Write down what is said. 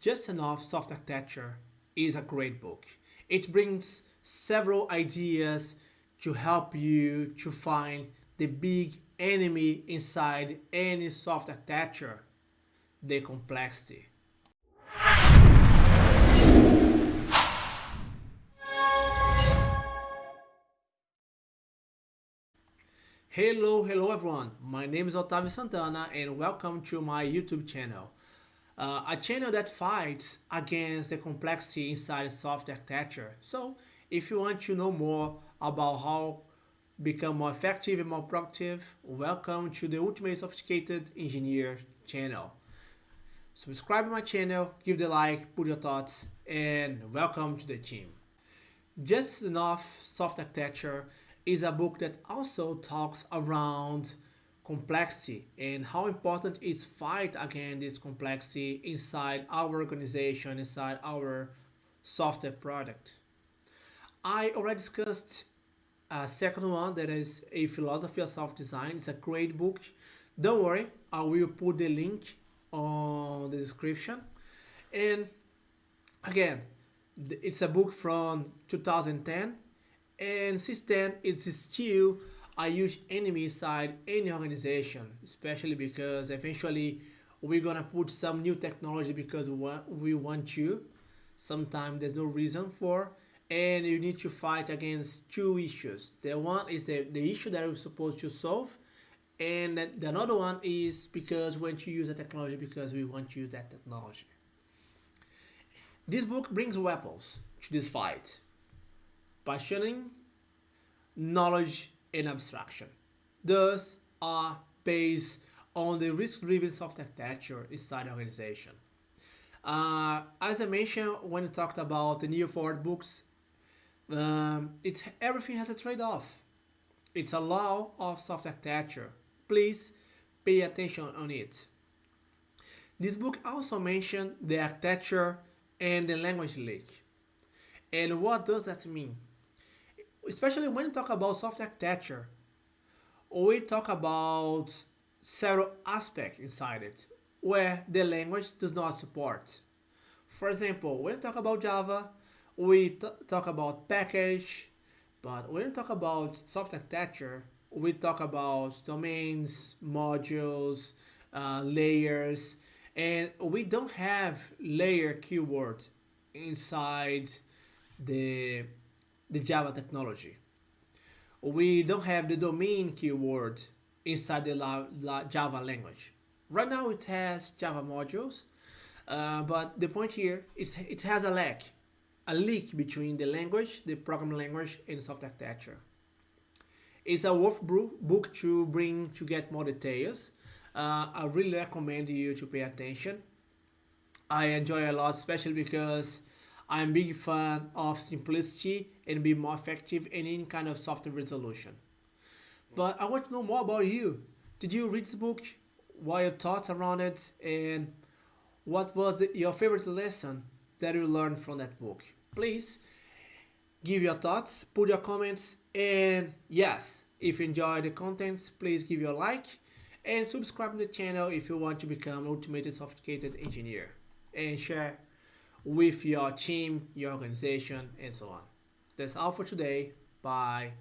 Just Enough Soft Architecture is a great book. It brings several ideas to help you to find the big enemy inside any soft architecture, the complexity. Hello, hello everyone. My name is Otavio Santana and welcome to my YouTube channel uh, a channel that fights against the complexity inside software architecture. So if you want to know more about how become more effective and more productive, welcome to the Ultimate Sophisticated Engineer channel. Subscribe to my channel, give the like, put your thoughts, and welcome to the team. Just Enough Soft Architecture is a book that also talks around complexity and how important is fight against this complexity inside our organization, inside our software product. I already discussed a second one that is a philosophy of self-design. It's a great book. Don't worry, I will put the link on the description. And again, it's a book from 2010 and since then it's still a huge enemy inside any organization, especially because eventually we're gonna put some new technology because we want to. Sometimes there's no reason for, and you need to fight against two issues. The one is the, the issue that we're supposed to solve, and the another one is because want to use the technology because we want to use that technology. This book brings weapons to this fight. Partitioning, knowledge, in abstraction. Thus are based on the risk-driven software architecture inside organization. Uh, as I mentioned when we talked about the Neal Ford books, um, it's, everything has a trade-off. It's a law of software architecture. Please pay attention on it. This book also mentioned the architecture and the language leak. And what does that mean? Especially when we talk about software architecture, we talk about several aspects inside it where the language does not support. For example, when we talk about Java, we talk about package, but when we talk about software architecture, we talk about domains, modules, uh, layers, and we don't have layer keyword inside the the Java technology. We don't have the domain keyword inside the la, la Java language. Right now it has Java modules, uh, but the point here is it has a lag, a leak between the language, the programming language, and software architecture. It's a worth book to bring to get more details. Uh, I really recommend you to pay attention. I enjoy a lot, especially because I'm big fan of simplicity and be more effective in any kind of software resolution. But I want to know more about you. Did you read the book? What are your thoughts around it? And what was your favorite lesson that you learned from that book? Please give your thoughts, put your comments, and yes, if you enjoy the content, please give your like and subscribe to the channel if you want to become an ultimate sophisticated engineer and share with your team, your organization, and so on. That's all for today. Bye.